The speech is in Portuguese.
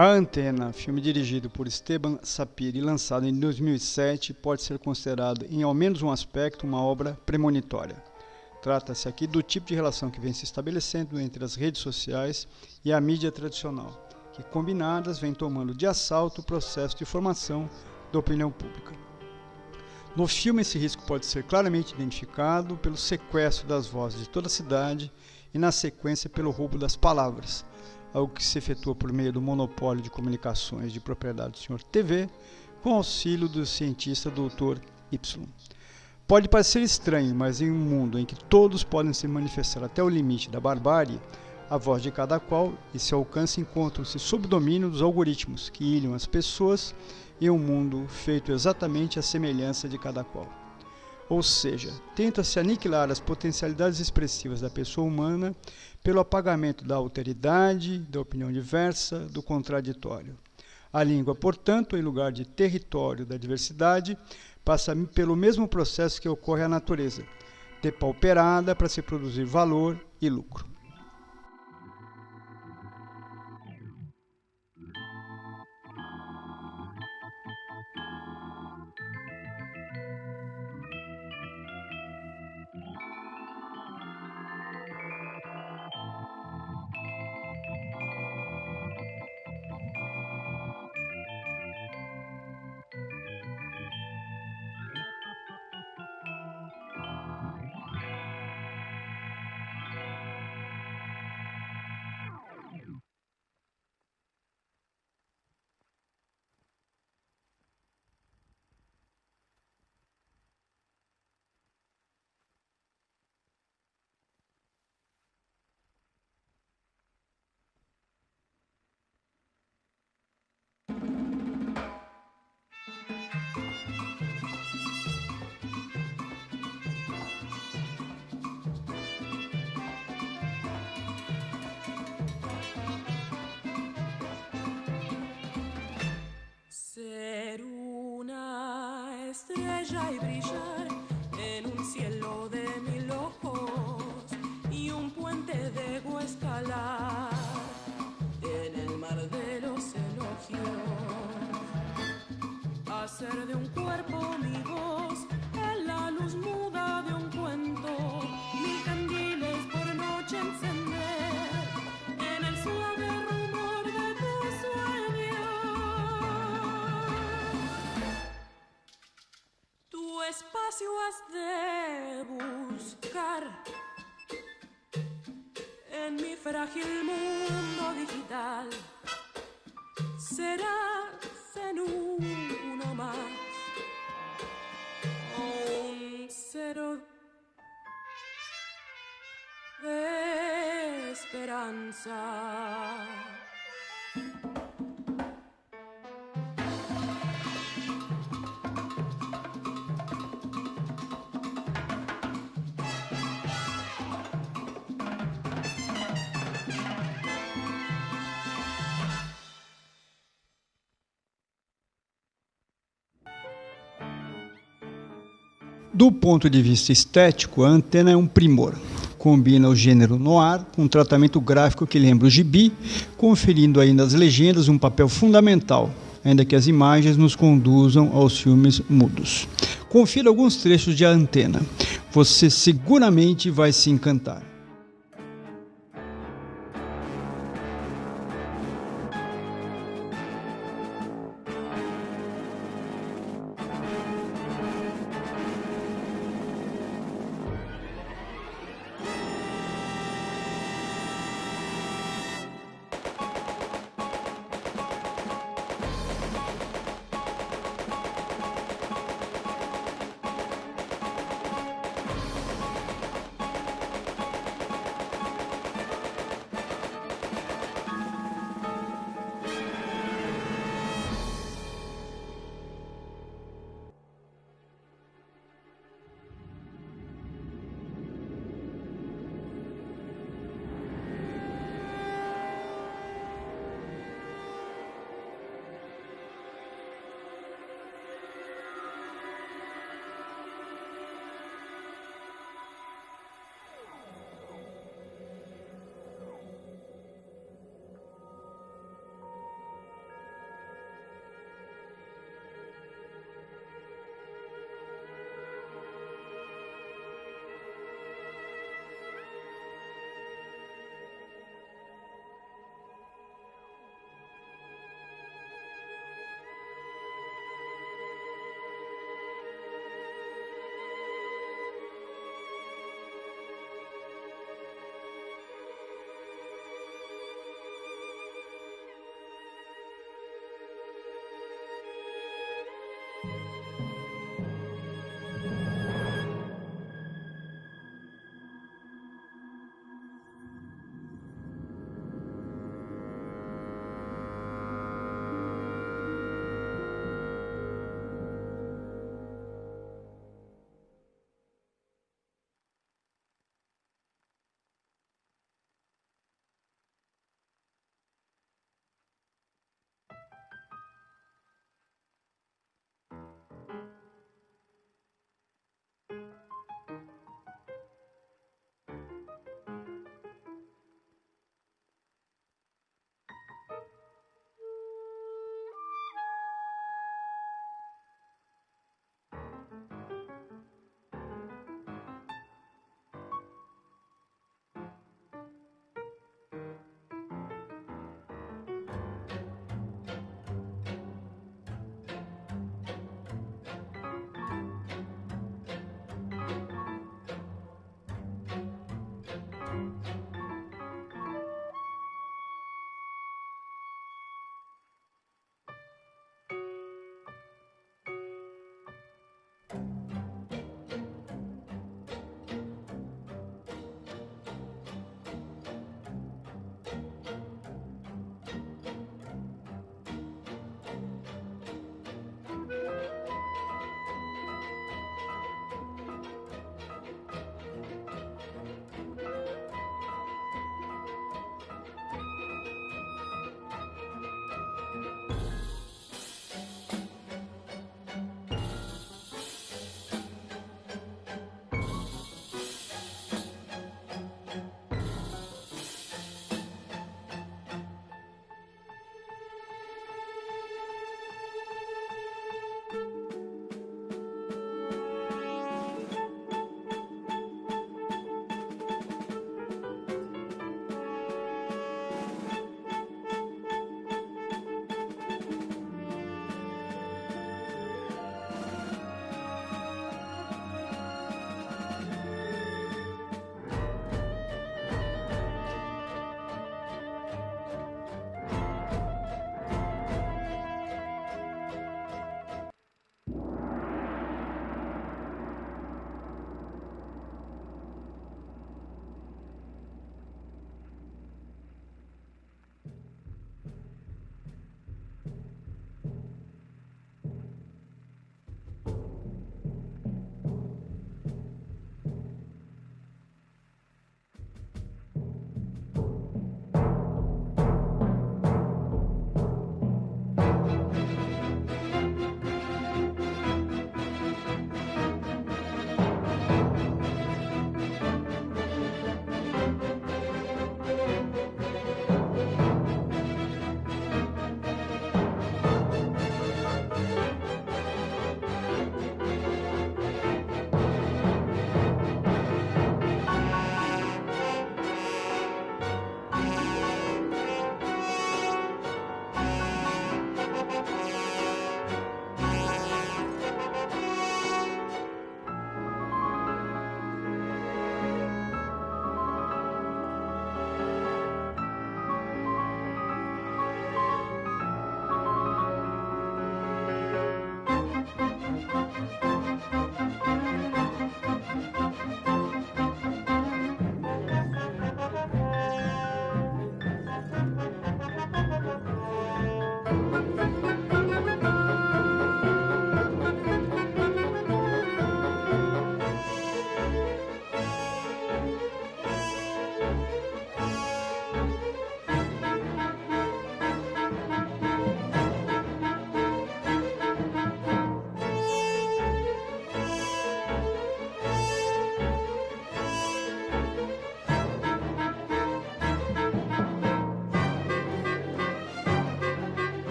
A Antena, filme dirigido por Esteban Sapir e lançado em 2007, pode ser considerado, em ao menos um aspecto, uma obra premonitória. Trata-se aqui do tipo de relação que vem se estabelecendo entre as redes sociais e a mídia tradicional, que combinadas vêm tomando de assalto o processo de formação da opinião pública. No filme, esse risco pode ser claramente identificado pelo sequestro das vozes de toda a cidade e, na sequência, pelo roubo das palavras, algo que se efetua por meio do monopólio de comunicações de propriedade do Sr. TV, com auxílio do cientista Dr. Y. Pode parecer estranho, mas em um mundo em que todos podem se manifestar até o limite da barbárie, a voz de cada qual e seu alcance encontram-se sob domínio dos algoritmos que ilham as pessoas em um mundo feito exatamente à semelhança de cada qual. Ou seja, tenta-se aniquilar as potencialidades expressivas da pessoa humana pelo apagamento da alteridade, da opinião diversa, do contraditório. A língua, portanto, em lugar de território da diversidade, passa pelo mesmo processo que ocorre à natureza, depauperada para se produzir valor e lucro. Estrella y brillar en un cielo de mil ojos y un puente de escalar en el mar de los elogios. Hacer de un cuerpo mi voz de buscar en mi frágil mundo digital. Serás en uno más un cero de esperanza. Do ponto de vista estético, a antena é um primor. Combina o gênero noir com um tratamento gráfico que lembra o gibi, conferindo ainda às legendas um papel fundamental, ainda que as imagens nos conduzam aos filmes mudos. Confira alguns trechos de A Antena. Você seguramente vai se encantar.